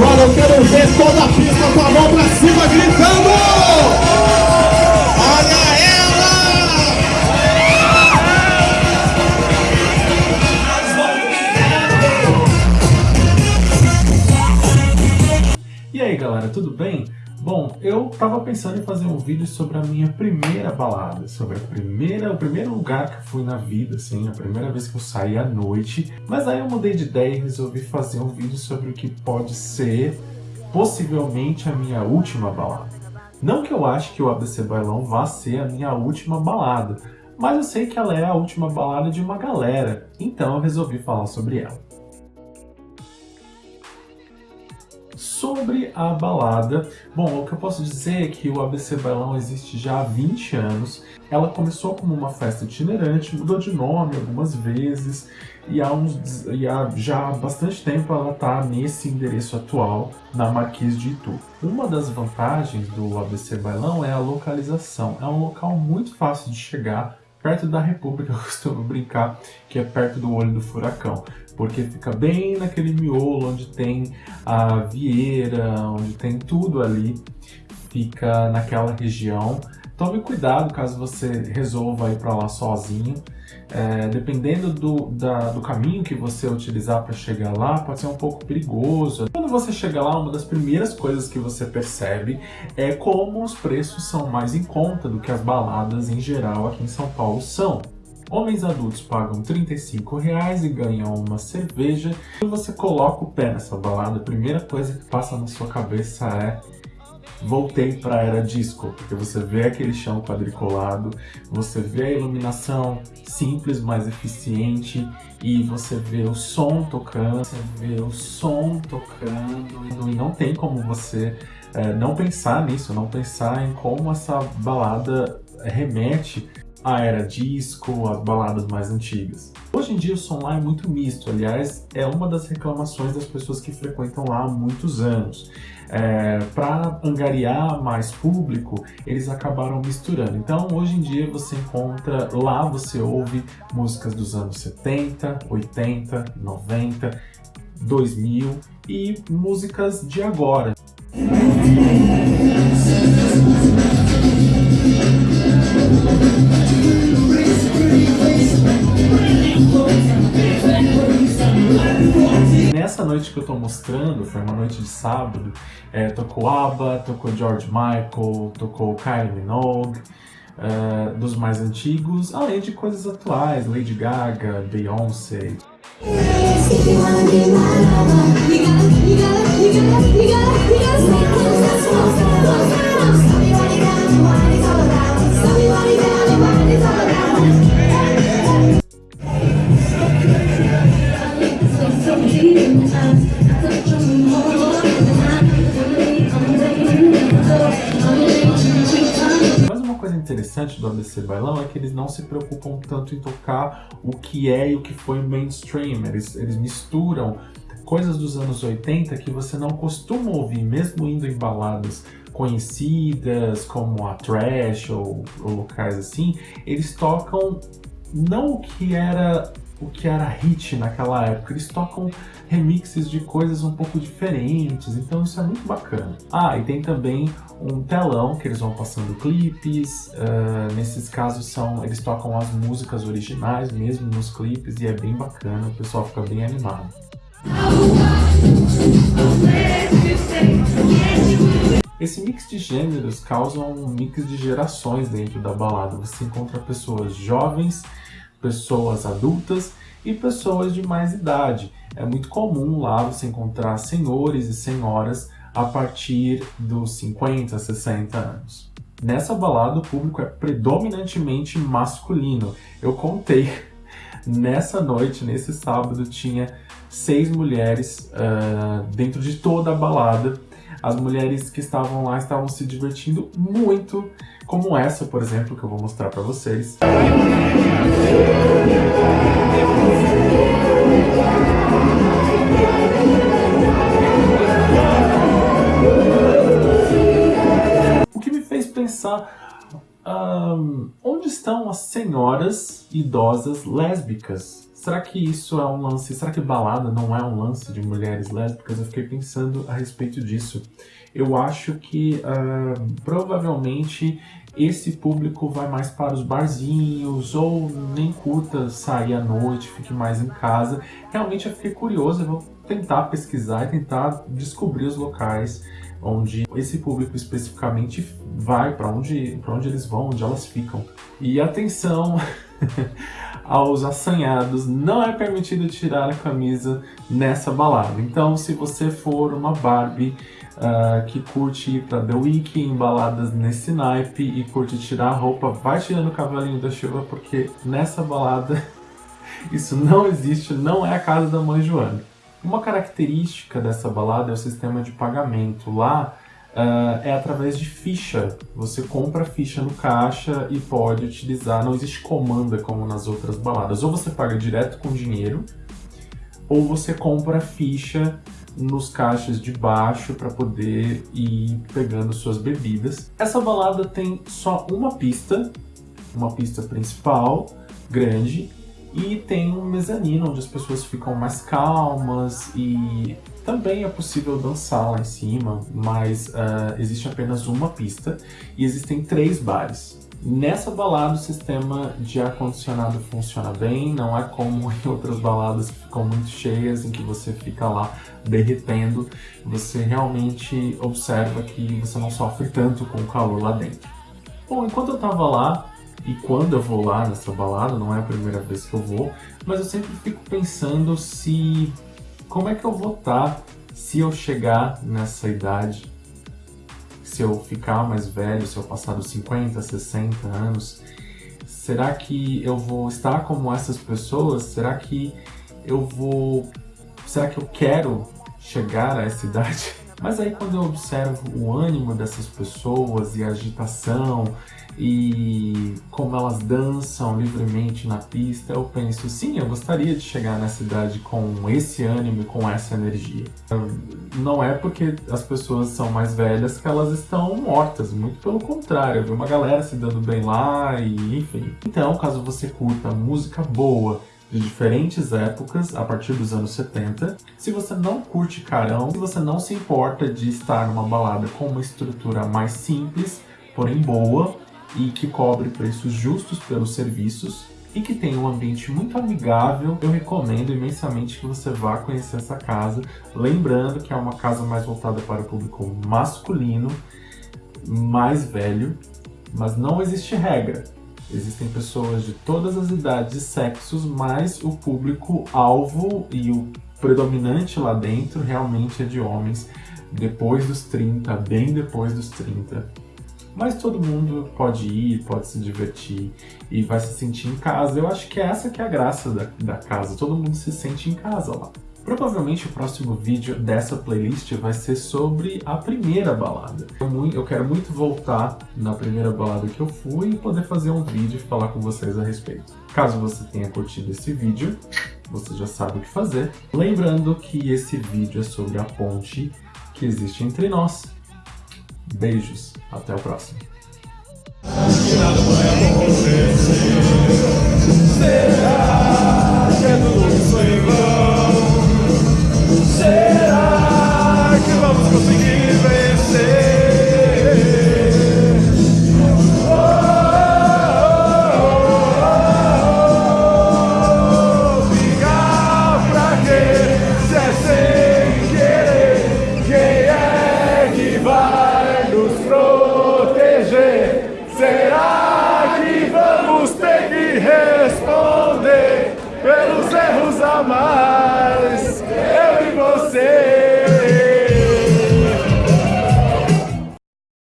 Agora eu quero ver toda a pista com a mão pra cima gritando! Olha ela! E aí galera, tudo bem? Bom, eu tava pensando em fazer um vídeo sobre a minha primeira balada, sobre a primeira, o primeiro lugar que eu fui na vida, assim, a primeira vez que eu saí à noite, mas aí eu mudei de ideia e resolvi fazer um vídeo sobre o que pode ser, possivelmente, a minha última balada. Não que eu ache que o ABC Bailão vá ser a minha última balada, mas eu sei que ela é a última balada de uma galera, então eu resolvi falar sobre ela. Sobre a balada, bom, o que eu posso dizer é que o ABC Bailão existe já há 20 anos. Ela começou como uma festa itinerante, mudou de nome algumas vezes e há, uns, e há já há bastante tempo ela está nesse endereço atual, na Marquês de Itu. Uma das vantagens do ABC Bailão é a localização. É um local muito fácil de chegar, perto da República, eu costumo brincar que é perto do olho do furacão, porque fica bem naquele miolo onde tem a Vieira, onde tem tudo ali, fica naquela região. Tome cuidado caso você resolva ir para lá sozinho, é, dependendo do, da, do caminho que você utilizar para chegar lá, pode ser um pouco perigoso. Quando você chega lá, uma das primeiras coisas que você percebe é como os preços são mais em conta do que as baladas em geral aqui em São Paulo são. Homens adultos pagam 35 reais e ganham uma cerveja. Quando você coloca o pé nessa balada, a primeira coisa que passa na sua cabeça é voltei para a era disco, porque você vê aquele chão quadriculado, você vê a iluminação simples, mais eficiente, e você vê o som tocando, você vê o som tocando, e não tem como você é, não pensar nisso, não pensar em como essa balada remete à era disco, às baladas mais antigas. Hoje em dia o som lá é muito misto, aliás, é uma das reclamações das pessoas que frequentam lá há muitos anos. É, Para angariar mais público, eles acabaram misturando. Então, hoje em dia você encontra, lá você ouve músicas dos anos 70, 80, 90, 2000 e músicas de agora. Que eu tô mostrando, foi uma noite de sábado, é, tocou ABBA, tocou George Michael, tocou Kylie Minogue, é, dos mais antigos, além de coisas atuais, Lady Gaga, Beyoncé. Interessante do ABC Bailão é que eles não se preocupam tanto em tocar o que é e o que foi mainstream. Eles, eles misturam coisas dos anos 80 que você não costuma ouvir, mesmo indo em baladas conhecidas, como a Trash ou, ou locais assim, eles tocam não o que era o que era hit naquela época. Eles tocam remixes de coisas um pouco diferentes, então isso é muito bacana. Ah, e tem também um telão que eles vão passando clipes, uh, nesses casos são, eles tocam as músicas originais mesmo nos clipes e é bem bacana, o pessoal fica bem animado. Esse mix de gêneros causa um mix de gerações dentro da balada. Você encontra pessoas jovens pessoas adultas e pessoas de mais idade. É muito comum lá você encontrar senhores e senhoras a partir dos 50, 60 anos. Nessa balada o público é predominantemente masculino. Eu contei, nessa noite, nesse sábado, tinha seis mulheres uh, dentro de toda a balada as mulheres que estavam lá estavam se divertindo muito, como essa, por exemplo, que eu vou mostrar para vocês. O que me fez pensar um, onde estão as senhoras idosas lésbicas? Será que isso é um lance, será que balada não é um lance de mulheres lésbicas? Eu fiquei pensando a respeito disso. Eu acho que uh, provavelmente esse público vai mais para os barzinhos ou nem curta sair à noite, fique mais em casa. Realmente eu fiquei curioso, eu vou tentar pesquisar e tentar descobrir os locais onde esse público especificamente vai, para onde, onde eles vão, onde elas ficam. E atenção aos assanhados, não é permitido tirar a camisa nessa balada. Então, se você for uma Barbie uh, que curte ir pra The Week, em baladas nesse naipe e curte tirar a roupa, vai tirando o cavalinho da chuva, porque nessa balada isso não existe, não é a casa da mãe Joana. Uma característica dessa balada é o sistema de pagamento. Lá uh, é através de ficha. Você compra ficha no caixa e pode utilizar, não existe comanda como nas outras baladas. Ou você paga direto com dinheiro, ou você compra ficha nos caixas de baixo para poder ir pegando suas bebidas. Essa balada tem só uma pista, uma pista principal, grande, e tem um mezanino onde as pessoas ficam mais calmas e também é possível dançar lá em cima, mas uh, existe apenas uma pista e existem três bares. Nessa balada o sistema de ar-condicionado funciona bem, não é como em outras baladas que ficam muito cheias, em que você fica lá derretendo, você realmente observa que você não sofre tanto com o calor lá dentro. Bom, enquanto eu tava lá, e quando eu vou lá nessa balada, não é a primeira vez que eu vou, mas eu sempre fico pensando se... como é que eu vou estar tá se eu chegar nessa idade se eu ficar mais velho, se eu passar dos 50, 60 anos, será que eu vou estar como essas pessoas? Será que eu vou... Será que eu quero chegar a essa idade? Mas aí quando eu observo o ânimo dessas pessoas e a agitação e como elas dançam livremente na pista, eu penso, sim, eu gostaria de chegar nessa idade com esse ânimo e com essa energia. Não é porque as pessoas são mais velhas que elas estão mortas, muito pelo contrário, eu vi uma galera se dando bem lá e enfim. Então, caso você curta música boa, de diferentes épocas, a partir dos anos 70. Se você não curte carão, se você não se importa de estar numa balada com uma estrutura mais simples, porém boa, e que cobre preços justos pelos serviços e que tem um ambiente muito amigável, eu recomendo imensamente que você vá conhecer essa casa, lembrando que é uma casa mais voltada para o público masculino, mais velho, mas não existe regra. Existem pessoas de todas as idades e sexos, mas o público-alvo e o predominante lá dentro realmente é de homens depois dos 30, bem depois dos 30 mas todo mundo pode ir, pode se divertir e vai se sentir em casa. Eu acho que essa que é a graça da, da casa, todo mundo se sente em casa lá. Provavelmente o próximo vídeo dessa playlist vai ser sobre a primeira balada. Eu, quero muito voltar na primeira balada que eu fui e poder fazer um vídeo e falar com vocês a respeito. Caso você tenha curtido esse vídeo, você já sabe o que fazer. Lembrando que esse vídeo é sobre a ponte que existe entre nós. Beijos! Até o próximo. Será